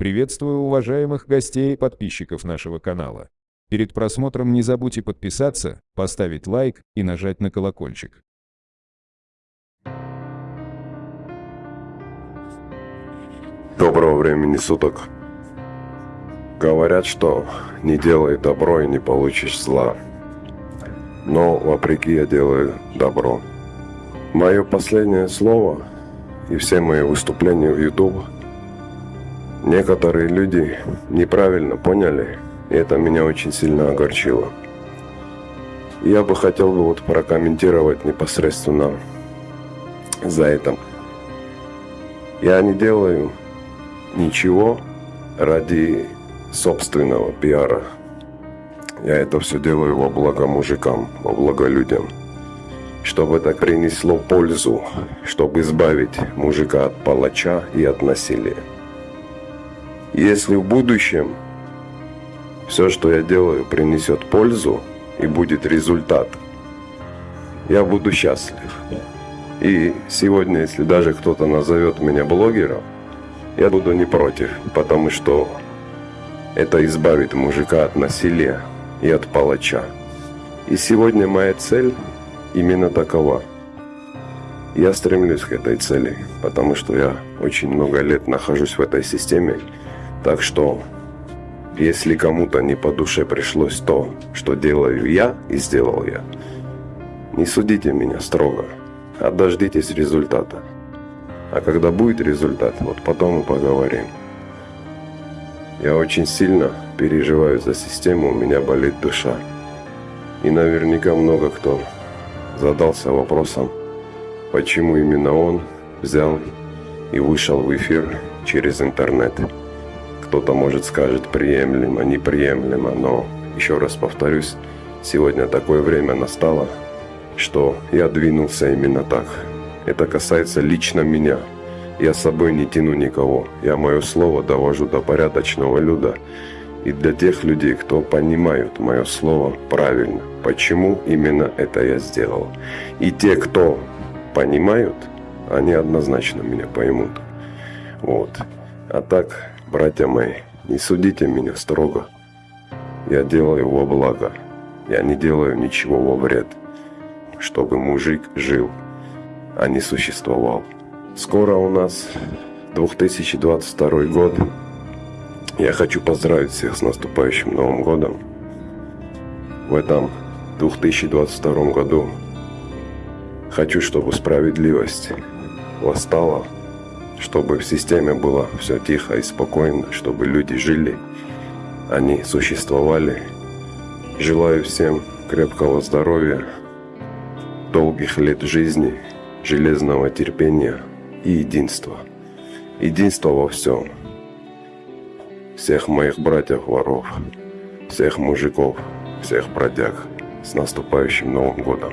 Приветствую уважаемых гостей и подписчиков нашего канала. Перед просмотром не забудьте подписаться, поставить лайк и нажать на колокольчик. Доброго времени суток. Говорят, что не делай добро и не получишь зла. Но вопреки я делаю добро. Мое последнее слово и все мои выступления в YouTube некоторые люди неправильно поняли, и это меня очень сильно огорчило. Я бы хотел бы вот прокомментировать непосредственно за это. Я не делаю ничего ради собственного пиара. Я это все делаю во благо мужикам, во благо людям. Чтобы это принесло пользу, чтобы избавить мужика от палача и от насилия. Если в будущем все, что я делаю, принесет пользу и будет результат, я буду счастлив. И сегодня, если даже кто-то назовет меня блогером, я буду не против, потому что это избавит мужика от насилия и от палача. И сегодня моя цель именно такова. Я стремлюсь к этой цели, потому что я очень много лет нахожусь в этой системе. Так что, если кому-то не по душе пришлось то, что делаю я и сделал я, не судите меня строго, а дождитесь результата. А когда будет результат, вот потом мы поговорим. Я очень сильно переживаю за систему, у меня болит душа. И наверняка много кто задался вопросом, почему именно он взял и вышел в эфир через интернет. Кто-то, может, скажет приемлемо, неприемлемо, но, еще раз повторюсь, сегодня такое время настало, что я двинулся именно так. Это касается лично меня – я с собой не тяну никого. Я мое слово довожу до порядочного люда. И для тех людей, кто понимают мое слово правильно, почему именно это я сделал. И те, кто понимают, они однозначно меня поймут. Вот. А так, братья мои, не судите меня строго. Я делаю во благо. Я не делаю ничего во вред. Чтобы мужик жил, а не существовал. Скоро у нас 2022 год. Я хочу поздравить всех с наступающим Новым годом. В этом 2022 году хочу, чтобы справедливость восстала, чтобы в системе было все тихо и спокойно, чтобы люди жили, они существовали. Желаю всем крепкого здоровья, долгих лет жизни, железного терпения – и единство. Единство во всем. Всех моих братьев-воров, всех мужиков, всех бродяг с наступающим Новым Годом.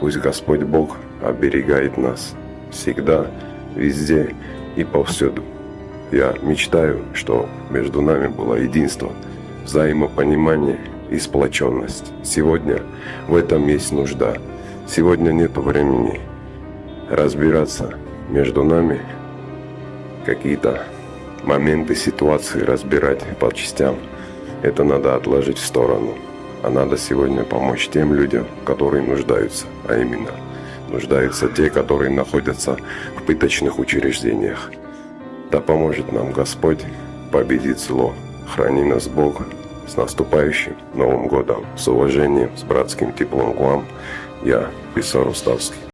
Пусть Господь Бог оберегает нас всегда, везде и повсюду. Я мечтаю, что между нами было единство, взаимопонимание и сплоченность. Сегодня в этом есть нужда. Сегодня нет времени разбираться между нами какие-то моменты, ситуации разбирать по частям, это надо отложить в сторону. А надо сегодня помочь тем людям, которые нуждаются, а именно нуждаются те, которые находятся в пыточных учреждениях. Да поможет нам Господь победить зло. Храни нас Бог с наступающим Новым Годом. С уважением, с братским теплом к вам. Я, Писар Уставский.